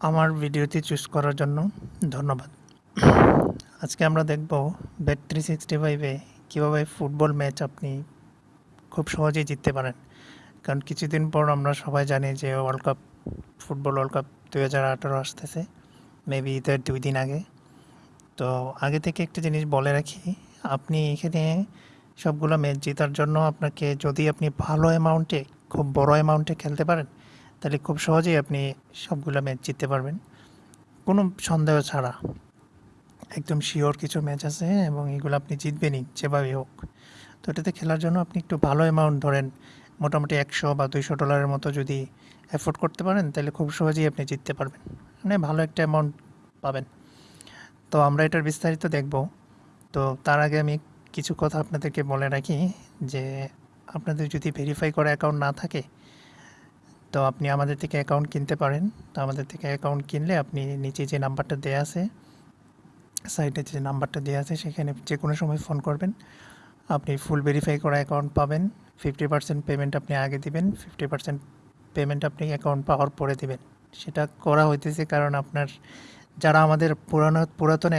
আমার ভিডিওটি চুজ করার জন্য ধন্যবাদ। আজকে আমরা দেখব ব্যাট থ্রি সিক্সটি ফাইভে কীভাবে ফুটবল ম্যাচ আপনি খুব সহজেই জিততে পারেন। কারণ কিছুদিন পর আমরা সবাই জানি যে world cup football world cup দু হাজার আঠারো আসতেছে মেবি ঈদের দুই দিন আগে। তো আগে থেকে একটা জিনিস বলে রাখি, আপনি এখানে সবগুলো ম্যাচ জেতার জন্য আপনাকে যদি আপনি ভালো অ্যামাউন্টে খুব বড় অ্যামাউন্টে খেলতে পারেন তাহলে খুব সহজেই আপনি সবগুলো ম্যাচ জিততে পারবেন। কোনো সন্দেহ ছাড়া। একদম শিওর কিছু ম্যাচ আছে এবং এগুলো আপনি জিতবেনই, যেভাবেই হোক। তো এটাতে খেলার জন্য আপনি একটু ভালো অ্যামাউন্ট ধরেন, মোটামুটি একশো বা দুইশো ডলারের মতো যদি অ্যাফোর্ড করতে পারেন, তাহলে খুব সহজেই আপনি জিততে পারবেন। মানে ভালো একটা অ্যামাউন্ট পাবেন। তো আমরা এটার বিস্তারিত দেখব। তো তার আগে আমি কিছু কথা আপনাদেরকে বলে রাখি যে, আপনাদের যদি ভেরিফাই করা অ্যাকাউন্ট না থাকে তো আপনি আমাদের থেকে অ্যাকাউন্ট কিনতে পারেন। তো আমাদের থেকে অ্যাকাউন্ট কিনলে আপনি নিচে যে নাম্বারটা দেওয়া আছে সাইটে যে নাম্বারটা দেওয়া আছে, সেখানে যে কোনো সময় ফোন করবেন। আপনি ফুল ভেরিফাই করা অ্যাকাউন্ট পাবেন। ফিফটি পার্সেন্ট পেমেন্ট আপনি আগে দিবেন। ফিফটি পার্সেন্ট পেমেন্ট আপনি অ্যাকাউন্ট পাওয়ার পরে দিবেন। সেটা করা হইতেছে কারণ আপনার যারা আমাদের পুরানো, পুরাতন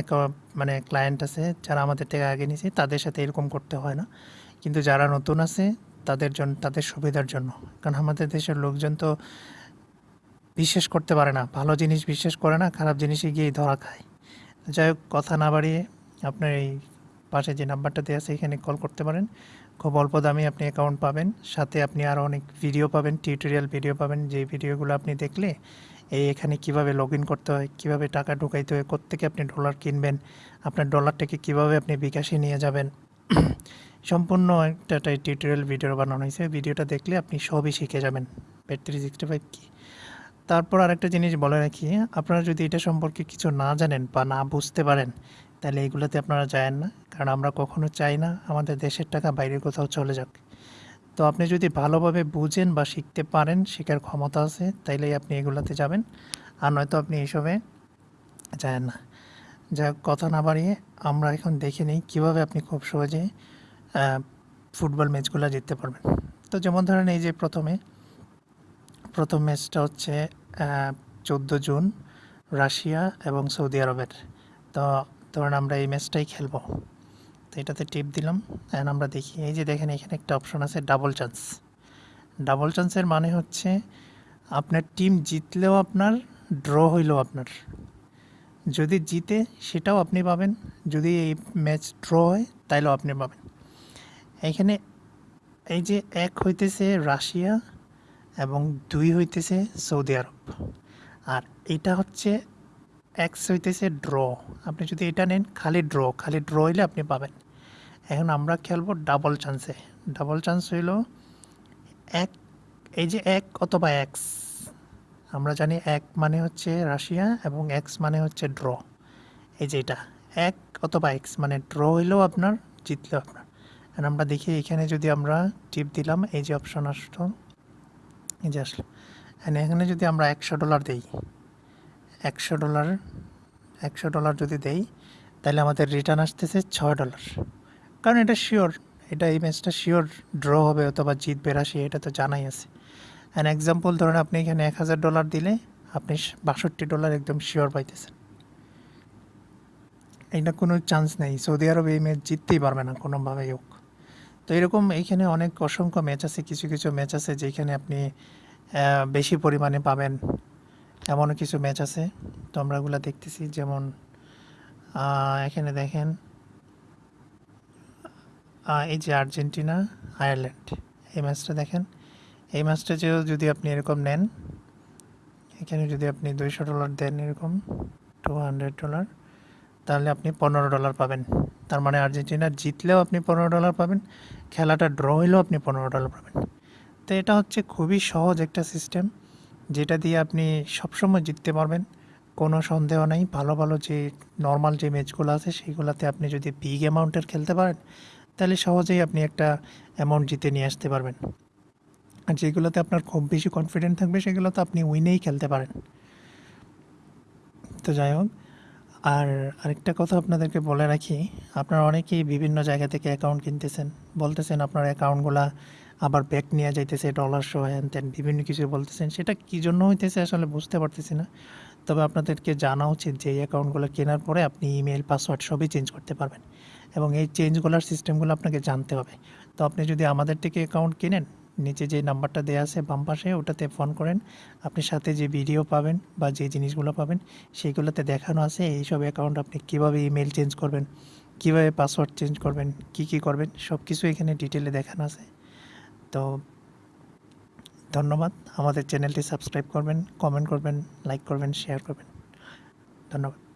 মানে ক্লায়েন্ট আছে, যারা আমাদের থেকে আগে নিয়েছে তাদের সাথে এরকম করতে হয় না। কিন্তু যারা নতুন আছে তাদের জন্য তাদের সুবিধার জন্য। কারণ আমাদের দেশের লোকজন তো বিশ্বাস করতে পারে না, ভালো জিনিস বিশ্বাস করে না, খারাপ জিনিসে গিয়েই ধরা খায়। যাই হোক, কথা না বাড়িয়ে আপনার এই পাশে যে নাম্বারটা দেওয়া আছে, এখানে কল করতে পারেন। খুব অল্প দামে আপনি অ্যাকাউন্ট পাবেন। সাথে আপনি আরও অনেক ভিডিও পাবেন টিউটোরিয়াল ভিডিও পাবেন। যে ভিডিওগুলো আপনি দেখলে, এই এখানে কীভাবে লগ করতে হয়, কীভাবে টাকা ঢুকাইতে হয়, কোত্থেকে আপনি ডলার কিনবেন, আপনার ডলারটাকে কীভাবে আপনি বিকাশে নিয়ে যাবেন। সম্পূর্ণ একটা টিউটোরিয়াল ভিডিও বানানো হয়েছে। ভিডিওটা দেখলে আপনি সবই শিখে যাবেন। ব্যাট সিক্সটি ফাইভ কী? তারপর আরেকটা জিনিস বলে রাখি, আপনারা যদি এটা সম্পর্কে কিছু না জানেন বা না বুঝতে পারেন, তাহলে এগুলোতে আপনারা যায়েন না, কারণ আমরা কখনো চাই না আমাদের দেশের টাকা বাইরে কোথাও চলে যাক। তো আপনি যদি ভালোভাবে বুঝেন বা শিখতে পারেন, শেখার ক্ষমতা আছে, তাইলেই আপনি এগুলোতে যাবেন। আর নয়তো আপনি এইসবে যায় না। যা কথা না বাড়িয়ে আমরা এখন দেখে নিই কীভাবে আপনি খুব সহজে ফুটবল ম্যাচগুলো জিততে পারবেন। তো যেমন ধরেন এই যে প্রথমে, প্রথম ম্যাচটা হচ্ছে চোদ্দ জুন রাশিয়া এবং সৌদি আরবের। তো ধরেন আমরা এই ম্যাচটাই খেলব। তো এটাতে টিপ দিলাম। অ্যান্ড আমরা দেখি, এই যে দেখেন এখানে একটা অপশন আছে ডাবল চান্স ডাবল চান্সের মানে হচ্ছে, আপনার টিম জিতলেও আপনার ড্র হইলেও আপনার। যদি জিতে, সেটাও আপনি পাবেন। যদি এই ম্যাচ ড্র হয়, তাইলেও আপনি পাবেন। এখানে এই যে এক হইতেছে রাশিয়া এবং দুই হইতেছে সৌদি আরব। আর এটা হচ্ছে এক্স হইতেছে ড্র আপনি যদি এটা নেন, খালি ড্র খালি ড্র হইলে আপনি পাবেন। এখন আমরা খেলব ডাবল চান্সে ডাবল চান্স হইল এক, এই যে এক অথবা এক্স আমরা জানি এক মানে হচ্ছে রাশিয়া এবং এক্স মানে হচ্ছে ড্র এই যে এটা, এক অথবা এক্স মানে ড্র হইলেও আপনার, জিতলেও আপনার। আমরা দেখি এখানে যদি আমরা টিপ দিলাম, এই যে অপশন আসতো এই যে আসলো। এখানে যদি আমরা একশো ডলার দেই, একশো ডলার একশো ডলার যদি দেই, তাহলে আমাদের রিটার্ন আসতেছে ছয় ডলার কারণ এটা শিওর এটা এই ম্যাচটা শিওর ড্র হবে অথবা জিতবে রাশি, এটা তো জানাই আছে। অ্যান্ড এক্সাম্পল ধরেন আপনি এখানে এক হাজার ডলার দিলে, আপনি বাষট্টি ডলার একদম শিওর পাইতেছেন। এটা কোনো চান্স নেই। সৌদি আরব এই ম্যাচ জিততেই পারবে না, কোনোভাবেই হোক। তো এরকম এইখানে অনেক অসংখ্য ম্যাচ আছে, কিছু কিছু ম্যাচ আছে যেখানে আপনি বেশি পরিমাণে পাবেন। এমনও কিছু ম্যাচ আছে, তো আমরা ওগুলো দেখতেছি। যেমন এখানে দেখেন এই যে আর্জেন্টিনা, আয়ারল্যান্ড। এই ম্যাচটা দেখেন। এই ম্যাচটা যেও যদি আপনি এরকম নেন, এখানে যদি আপনি দুইশো ডলার দেন এরকম টু হান্ড্রেড ডলার তাহলে আপনি পনেরো ডলার পাবেন। তার মানে আর্জেন্টিনা জিতলেও আপনি পনেরো ডলার পাবেন, খেলাটা ড্র হইলেও আপনি পনেরো ডলার পাবেন। তো এটা হচ্ছে খুবই সহজ একটা সিস্টেম যেটা দিয়ে আপনি সবসময় জিততে পারবেন। কোনো সন্দেহ নেই, ভালো ভালো যে নর্মাল যে ম্যাচগুলো আছে, সেইগুলোতে আপনি যদি বিগ অ্যামাউন্টের খেলতে পারেন, তাহলে সহজেই আপনি একটা অ্যামাউন্ট জিতে নিয়ে আসতে পারবেন। আর যেগুলোতে আপনার খুব বেশি কনফিডেন্ট থাকবে সেগুলো তো আপনি উইনেই খেলতে পারেন। তো যাই হোক আর আরেকটা কথা আপনাদেরকে বলে রাখি, আপনারা অনেকেই বিভিন্ন জায়গা থেকে অ্যাকাউন্ট কিনতেছেন। বলতেছেন আপনার অ্যাকাউন্টগুলা আবার ব্যাক নিয়ে যাইতেছে ডলার শো হ্যান ত্যান বিভিন্ন কিছু বলতেছেন। সেটা কী জন্য হইতেছে আসলে বুঝতে পারতেছি না। তবে আপনাদেরকে জানা উচিত যে এই অ্যাকাউন্টগুলো কেনার পরে আপনি ইমেল পাসওয়ার্ড সবই চেঞ্জ করতে পারবেন। এবং এই চেঞ্জগুলোর সিস্টেমগুলো আপনাকে জানতে হবে। তো আপনি যদি আমাদের থেকে অ্যাকাউন্ট কিনেন নিচে যে নাম্বারটা দেওয়া আছে বাম পাশে, ওটাতে ফোন করেন। আপনি সাথে যে ভিডিও পাবেন বা যে জিনিসগুলো পাবেন, সেইগুলোতে দেখানো আছে এইসব অ্যাকাউন্ট আপনি কীভাবে ইমেল চেঞ্জ করবেন, কীভাবে পাসওয়ার্ড চেঞ্জ করবেন, কি কি করবেন সব কিছু এখানে ডিটেলে দেখানো আছে। তো ধন্যবাদ। আমাদের চ্যানেলটি সাবস্ক্রাইব করবেন কমেন্ট করবেন লাইক করবেন শেয়ার করবেন। ধন্যবাদ।